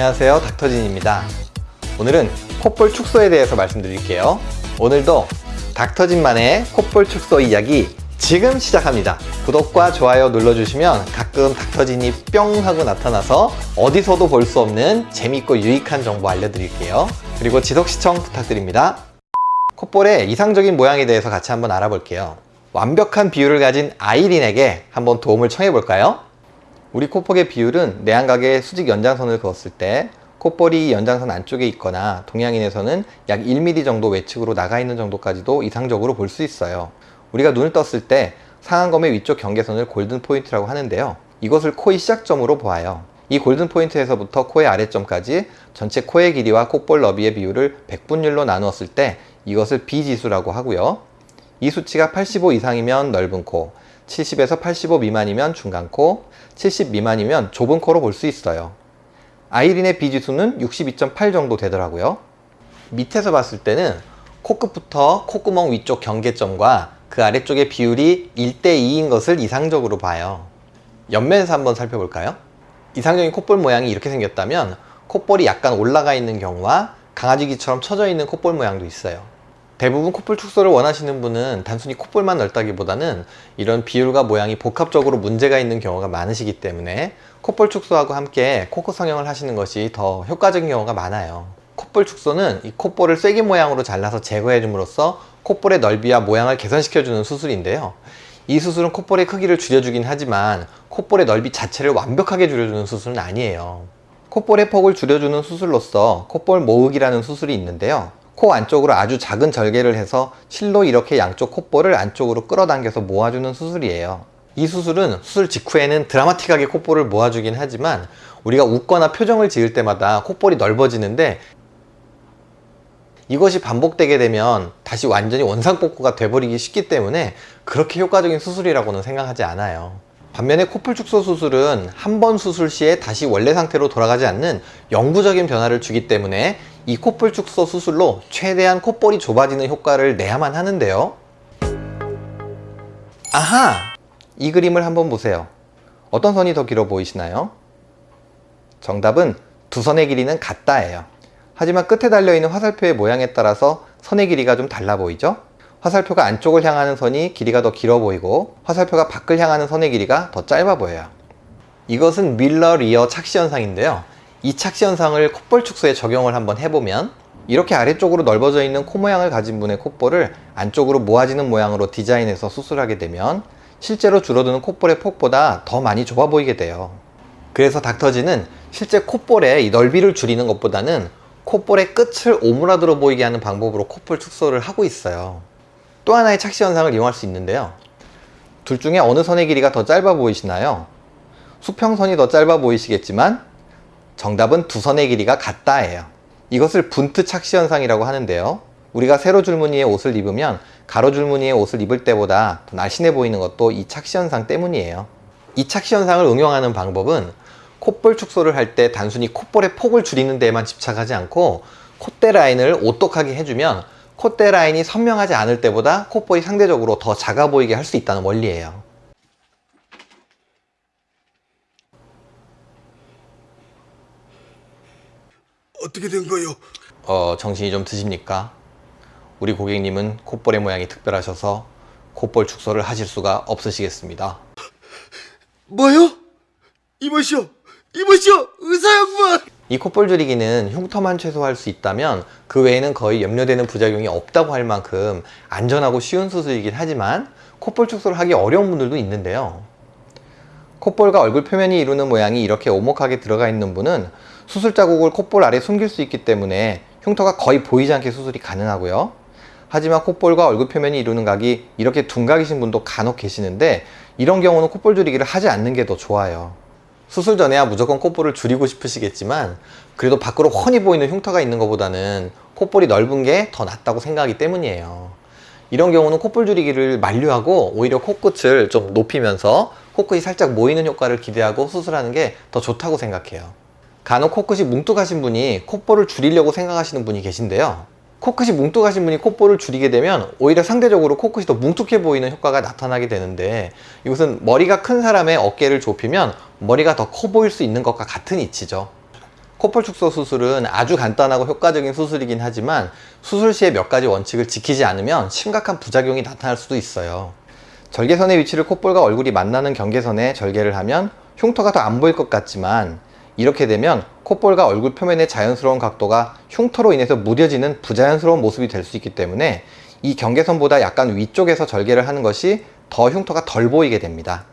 안녕하세요. 닥터진입니다. 오늘은 콧볼 축소에 대해서 말씀드릴게요. 오늘도 닥터진만의 콧볼 축소 이야기 지금 시작합니다. 구독과 좋아요 눌러주시면 가끔 닥터진이 뿅 하고 나타나서 어디서도 볼 수 없는 재밌고 유익한 정보 알려드릴게요. 그리고 지속 시청 부탁드립니다. 콧볼의 이상적인 모양에 대해서 같이 한번 알아볼게요. 완벽한 비율을 가진 아이린에게 한번 도움을 청해 볼까요? 우리 콧볼의 비율은 내안각에 수직 연장선을 그었을 때 콧볼이 연장선 안쪽에 있거나 동양인에서는 약 1mm 정도 외측으로 나가 있는 정도까지도 이상적으로 볼 수 있어요. 우리가 눈을 떴을 때 상안검의 위쪽 경계선을 golden point라고 하는데요. 이것을 코의 시작점으로 보아요. 이 golden point에서부터 코의 아래점까지 전체 코의 길이와 콧볼 너비의 비율을 100분율로 나누었을 때 이것을 B지수라고 하고요. 이 수치가 85 이상이면 넓은 코 70에서 85 미만이면 중간 코, 70 미만이면 좁은 코로 볼 수 있어요. 아이린의 B지수는 62.8 정도 되더라고요. 밑에서 봤을 때는 코끝부터 콧구멍 위쪽 경계점과 그 아래쪽의 비율이 1대2인 것을 이상적으로 봐요. 옆면에서 한번 살펴볼까요? 이상적인 콧볼 모양이 이렇게 생겼다면 콧볼이 약간 올라가 있는 경우와 강아지귀처럼 처져 있는 콧볼 모양도 있어요. 대부분 콧볼 축소를 원하시는 분은 단순히 콧볼만 넓다기보다는 이런 비율과 모양이 복합적으로 문제가 있는 경우가 많으시기 때문에 콧볼 축소하고 함께 코끝 성형을 하시는 것이 더 효과적인 경우가 많아요. 콧볼 축소는 이 콧볼을 쐐기 모양으로 잘라서 제거해 줌으로써 콧볼의 넓이와 모양을 개선시켜 주는 수술인데요. 이 수술은 콧볼의 크기를 줄여주긴 하지만 콧볼의 넓이 자체를 완벽하게 줄여주는 수술은 아니에요. 콧볼의 폭을 줄여주는 수술로서 콧볼 모으기라는 수술이 있는데요 코 안쪽으로 아주 작은 절개를 해서 실로 이렇게 양쪽 콧볼을 안쪽으로 끌어당겨서 모아주는 수술이에요. 이 수술은 수술 직후에는 드라마틱하게 콧볼을 모아주긴 하지만 우리가 웃거나 표정을 지을 때마다 콧볼이 넓어지는데 이것이 반복되게 되면 다시 완전히 원상복구가 돼버리기 쉽기 때문에 그렇게 효과적인 수술이라고는 생각하지 않아요. 반면에 코뿔 축소 수술은 한 번 수술 시에 다시 원래 상태로 돌아가지 않는 영구적인 변화를 주기 때문에 이 콧볼 축소 수술로 최대한 콧볼이 좁아지는 효과를 내야만 하는데요 아하! 이 그림을 한번 보세요 어떤 선이 더 길어 보이시나요? 정답은 두 선의 길이는 같다예요 하지만 끝에 달려있는 화살표의 모양에 따라서 선의 길이가 좀 달라 보이죠? 화살표가 안쪽을 향하는 선이 길이가 더 길어 보이고 화살표가 밖을 향하는 선의 길이가 더 짧아 보여요 이것은 밀러 리어 착시 현상인데요 이 착시 현상을 콧볼 축소에 적용을 한번 해보면 이렇게 아래쪽으로 넓어져 있는 코 모양을 가진 분의 콧볼을 안쪽으로 모아지는 모양으로 디자인해서 수술하게 되면 실제로 줄어드는 콧볼의 폭보다 더 많이 좁아 보이게 돼요. 그래서 닥터지는 실제 콧볼의 이 넓이를 줄이는 것보다는 콧볼의 끝을 오므라들어 보이게 하는 방법으로 콧볼 축소를 하고 있어요. 또 하나의 착시 현상을 이용할 수 있는데요. 둘 중에 어느 선의 길이가 더 짧아 보이시나요? 수평선이 더 짧아 보이시겠지만 정답은 두 선의 길이가 같다예요. 이것을 분트 착시 현상이라고 하는데요. 우리가 세로 줄무늬의 옷을 입으면 가로 줄무늬의 옷을 입을 때보다 더 날씬해 보이는 것도 이 착시 현상 때문이에요. 이 착시 현상을 응용하는 방법은 콧볼 축소를 할 때 단순히 콧볼의 폭을 줄이는 데에만 집착하지 않고 콧대 라인을 오똑하게 해주면 콧대 라인이 선명하지 않을 때보다 콧볼이 상대적으로 더 작아 보이게 할 수 있다는 원리예요 어떻게 된 거요? 어, 정신이 좀 드십니까? 우리 고객님은 콧볼의 모양이 특별하셔서 콧볼 축소를 하실 수가 없으시겠습니다 뭐요? 이보시오, 이보시오, 의사 양반. 이 콧볼 줄이기는 흉터만 최소화할 수 있다면 그 외에는 거의 염려되는 부작용이 없다고 할 만큼 안전하고 쉬운 수술이긴 하지만 콧볼 축소를 하기 어려운 분들도 있는데요 콧볼과 얼굴 표면이 이루는 모양이 이렇게 오목하게 들어가 있는 분은 수술 자국을 콧볼 아래 숨길 수 있기 때문에 흉터가 거의 보이지 않게 수술이 가능하고요. 하지만 콧볼과 얼굴 표면이 이루는 각이 이렇게 둔각이신 분도 간혹 계시는데 이런 경우는 콧볼 줄이기를 하지 않는 게 더 좋아요. 수술 전에야 무조건 콧볼을 줄이고 싶으시겠지만 그래도 밖으로 훤히 보이는 흉터가 있는 것보다는 콧볼이 넓은 게 더 낫다고 생각하기 때문이에요. 이런 경우는 콧볼 줄이기를 만류하고 오히려 코끝을 좀 높이면서 코끝이 살짝 모이는 효과를 기대하고 수술하는 게 더 좋다고 생각해요 간혹 코끝이 뭉툭하신 분이 콧볼을 줄이려고 생각하시는 분이 계신데요 코끝이 뭉툭하신 분이 콧볼을 줄이게 되면 오히려 상대적으로 코끝이 더 뭉툭해 보이는 효과가 나타나게 되는데 이것은 머리가 큰 사람의 어깨를 좁히면 머리가 더 커 보일 수 있는 것과 같은 이치죠 코볼 축소 수술은 아주 간단하고 효과적인 수술이긴 하지만 수술 시에 몇 가지 원칙을 지키지 않으면 심각한 부작용이 나타날 수도 있어요. 절개선의 위치를 콧볼과 얼굴이 만나는 경계선에 절개를 하면 흉터가 더 안 보일 것 같지만 이렇게 되면 콧볼과 얼굴 표면의 자연스러운 각도가 흉터로 인해서 무뎌지는 부자연스러운 모습이 될 수 있기 때문에 이 경계선보다 약간 위쪽에서 절개를 하는 것이 더 흉터가 덜 보이게 됩니다.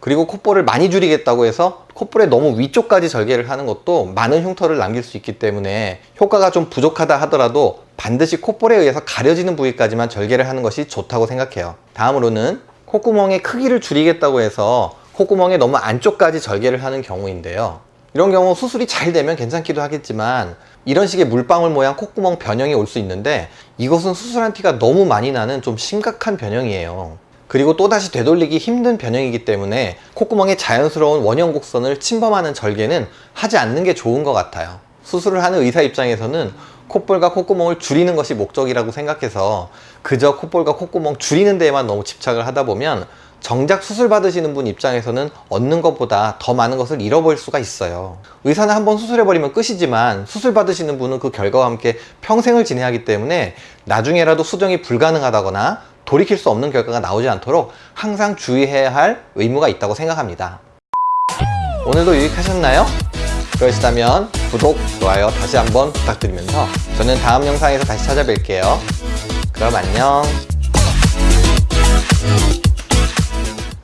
그리고 콧볼을 많이 줄이겠다고 해서 콧볼의 너무 위쪽까지 절개를 하는 것도 많은 흉터를 남길 수 있기 때문에 효과가 좀 부족하다 하더라도 반드시 콧볼에 의해서 가려지는 부위까지만 절개를 하는 것이 좋다고 생각해요. 다음으로는 콧구멍의 크기를 줄이겠다고 해서 콧구멍의 너무 안쪽까지 절개를 하는 경우인데요. 이런 경우 수술이 잘 되면 괜찮기도 하겠지만 이런 식의 물방울 모양 콧구멍 변형이 올 수 있는데 이것은 수술한 티가 너무 많이 나는 좀 심각한 변형이에요. 그리고 또다시 되돌리기 힘든 변형이기 때문에 콧구멍의 자연스러운 원형 곡선을 침범하는 절개는 하지 않는 게 좋은 것 같아요. 수술을 하는 의사 입장에서는 콧볼과 콧구멍을 줄이는 것이 목적이라고 생각해서 그저 콧볼과 콧구멍 줄이는 데에만 너무 집착을 하다 보면 정작 수술 받으시는 분 입장에서는 얻는 것보다 더 많은 것을 잃어버릴 수가 있어요. 의사는 한번 수술해버리면 끝이지만 수술 받으시는 분은 그 결과와 함께 평생을 지내야 하기 때문에 나중에라도 수정이 불가능하다거나 돌이킬 수 없는 결과가 나오지 않도록 항상 주의해야 할 의무가 있다고 생각합니다. 오늘도 유익하셨나요? 그러시다면 구독, 좋아요 다시 한번 부탁드리면서 저는 다음 영상에서 다시 찾아뵐게요. 그럼 안녕.